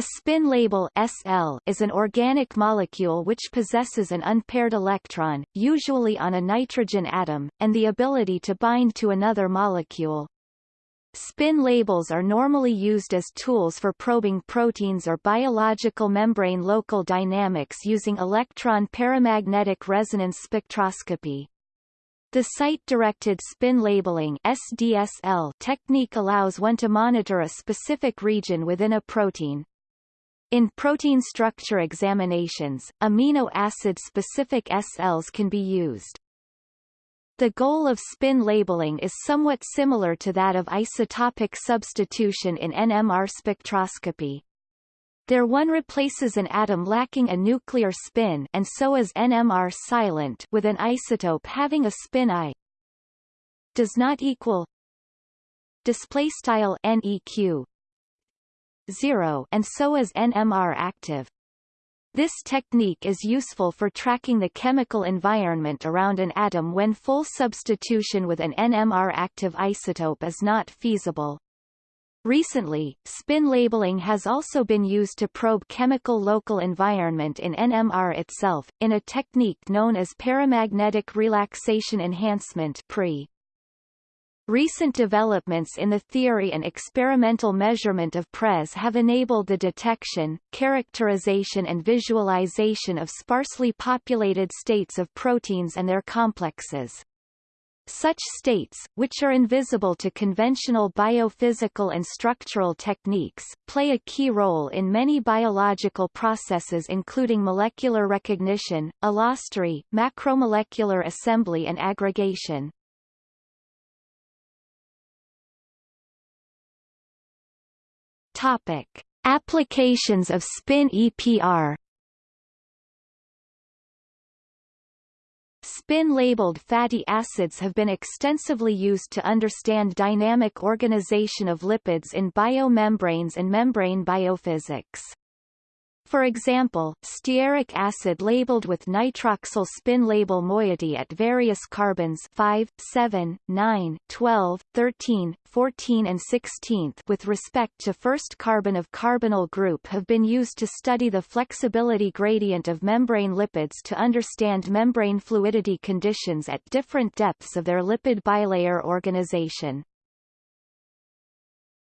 A spin label SL is an organic molecule which possesses an unpaired electron, usually on a nitrogen atom, and the ability to bind to another molecule. Spin labels are normally used as tools for probing proteins or biological membrane local dynamics using electron paramagnetic resonance spectroscopy. The site-directed spin labeling SDSL technique allows one to monitor a specific region within a protein, in protein structure examinations, amino acid-specific SLs can be used. The goal of spin labeling is somewhat similar to that of isotopic substitution in NMR spectroscopy. There one replaces an atom lacking a nuclear spin and so is NMR silent with an isotope having a spin I does not equal display style NEQ 0 and so is NMR active. This technique is useful for tracking the chemical environment around an atom when full substitution with an NMR-active isotope is not feasible. Recently, spin labeling has also been used to probe chemical local environment in NMR itself, in a technique known as paramagnetic relaxation enhancement PRE. Recent developments in the theory and experimental measurement of PRES have enabled the detection, characterization and visualization of sparsely populated states of proteins and their complexes. Such states, which are invisible to conventional biophysical and structural techniques, play a key role in many biological processes including molecular recognition, allostery, macromolecular assembly and aggregation. Topic: Applications of spin EPR. Spin-labeled fatty acids have been extensively used to understand dynamic organization of lipids in biomembranes and membrane biophysics. For example, stearic acid labeled with nitroxyl spin label moiety at various carbons 5, 7, 9, 12, 13, 14 and 16 with respect to first carbon of carbonyl group have been used to study the flexibility gradient of membrane lipids to understand membrane fluidity conditions at different depths of their lipid bilayer organization.